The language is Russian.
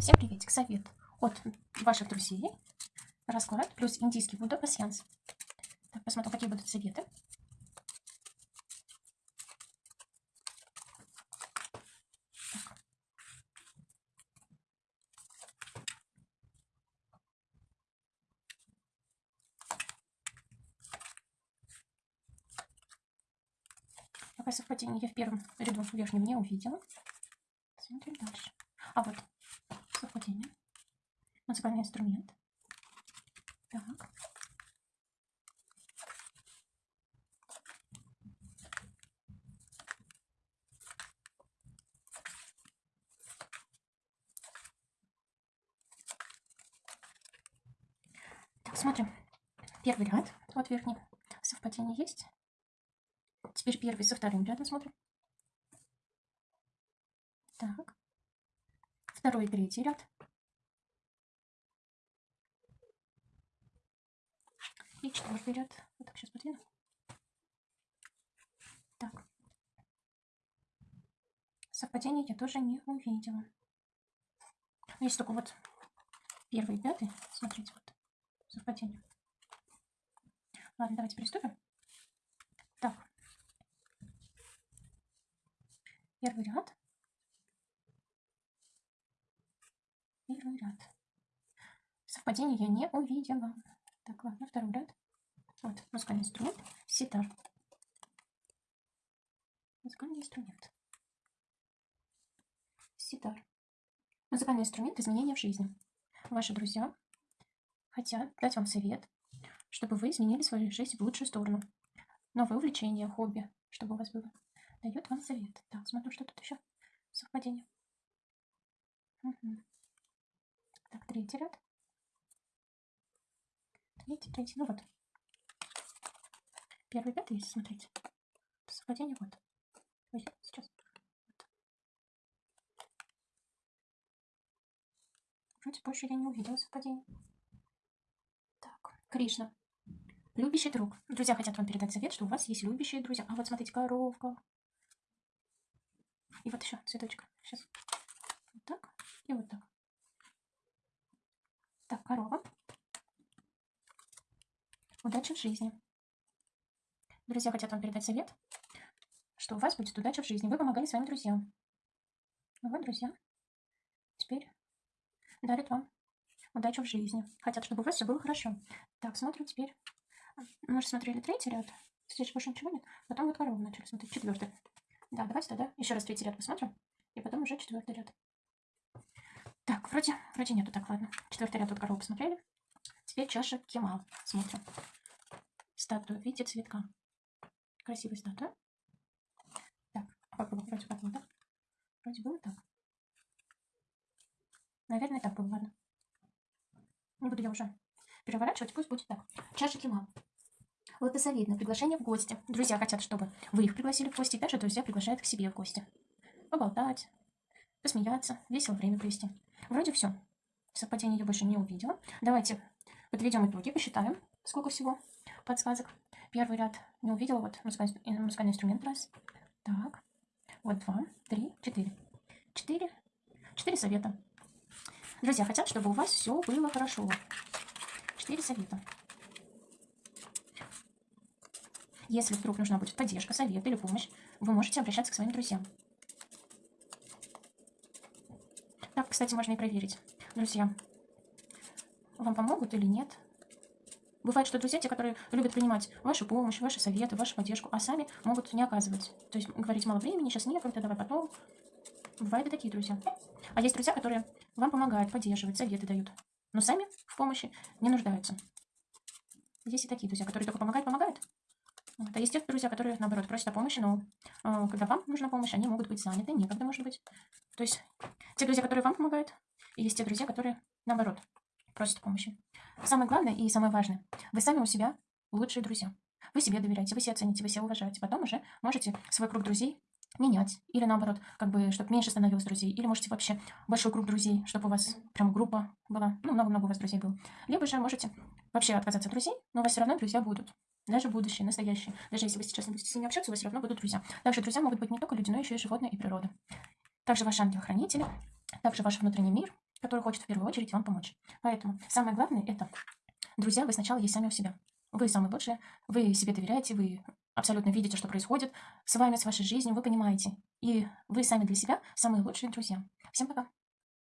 Всем приветик, совет от ваших друзей. Расклад плюс индийский Будда пассианс. Так, посмотрим, какие будут советы. Какое совпадение я в первом ряду верхнем не увидела. Смотрим дальше. А вот. Музыкальный инструмент. Так. Так, смотрим. Первый ряд. Вот верхний. Совпадение есть. Теперь первый со вторым рядом смотрим. Так. Второй и третий ряд. И четвертый ряд. Вот так сейчас подвину. Так. Совпадение я тоже не увидела. Есть только вот первый и пятый. Смотрите, вот совпадение. Ладно, давайте приступим. Так. Первый ряд. Первый ряд. Совпадение я не увидела. Так, ладно, второй ряд. Вот, музыкальный инструмент. Ситар. Музыкальный инструмент. Ситар. Музыкальный инструмент изменения в жизни. Ваши друзья хотят дать вам совет, чтобы вы изменили свою жизнь в лучшую сторону. Новое увлечение, хобби, чтобы у вас было. Дает вам совет. Так, смотрю, что тут еще. Совпадение. Угу. Так, третий ряд. Третий, третий. Ну вот. Первый, пятый, если смотреть. Совпадение вот. Ой, сейчас. Вот. Вроде больше я не увидела совпадение. Так, Кришна. Любящий друг. Друзья хотят вам передать совет, что у вас есть любящие друзья. А вот смотрите, коровка. И вот еще цветочка. Сейчас. Вот так и вот так. Так, корова. Удачи в жизни. Друзья хотят вам передать совет, что у вас будет удача в жизни. Вы помогали своим друзьям. Вот, друзья, теперь дарят вам удачу в жизни. Хотят, чтобы у вас все было хорошо. Так, смотрим теперь. Мы же смотрели третий ряд. Здесь больше ничего нет. Потом вот корову начали смотреть. Четвертый. Да, давайте тогда еще раз третий ряд посмотрим. И потом уже четвертый ряд. Так, вроде, вроде нету. Так, ладно. Четвертый ряд тут корову посмотрели. Теперь чаша Кемал. Смотрим. Статуя. Видите, цветка. Красивая статуя. Так, было? Вроде как было, да? Вроде было так. Наверное, так было, ладно. Не буду я уже переворачивать, пусть будет так. Чаша Кемал. Лотосовидное приглашение в гости. Друзья хотят, чтобы вы их пригласили в гости, и также друзья приглашают к себе в гости. Поболтать, посмеяться, весело время провести. Вроде все. Совпадение я больше не увидела. Давайте подведем итоги, посчитаем, сколько всего подсказок. Первый ряд не увидела, вот музыкальный, музыкальный инструмент раз. Так, вот два, три, четыре. Четыре, четыре совета. Друзья хотят, чтобы у вас все было хорошо. Четыре совета. Если вдруг нужна будет поддержка, совет или помощь, вы можете обращаться к своим друзьям. Так, кстати, можно и проверить. Друзья, вам помогут или нет? Бывает, что друзья, те, которые любят принимать вашу помощь, ваши советы, вашу поддержку, а сами могут не оказывать. То есть говорить мало времени, сейчас некогда, давай потом. Бывают и такие друзья. А есть друзья, которые вам помогают, поддерживают, советы дают, но сами в помощи не нуждаются. Есть и такие друзья, которые только помогают, помогают. Вот. А есть те друзья, которые, наоборот, просят о помощи, но э, когда вам нужна помощь, они могут быть заняты, некогда, может быть. То есть те друзья, которые вам помогают, и есть те друзья, которые, наоборот, просят помощи. Самое главное и самое важное, вы сами у себя лучшие друзья. Вы себе доверяете, вы себя цените, вы себя уважаете. Потом уже можете свой круг друзей менять. Или наоборот, как бы, чтобы меньше становилось друзей. Или можете вообще большой круг друзей, чтобы у вас прям группа была. Ну, много-много у вас друзей было. Либо же можете вообще отказаться от друзей, но у вас все равно друзья будут. Даже будущие, настоящие. Даже если вы сейчас не будете с ними общаться, у вас все равно будут друзья. Также друзья могут быть не только люди, но еще и животные и природа. Также ваши ангел-хранители, также ваш внутренний мир, который хочет в первую очередь вам помочь. Поэтому самое главное это, друзья, вы сначала есть сами у себя. Вы самые лучшие, вы себе доверяете, вы абсолютно видите, что происходит с вами, с вашей жизнью, вы понимаете. И вы сами для себя самые лучшие друзья. Всем пока!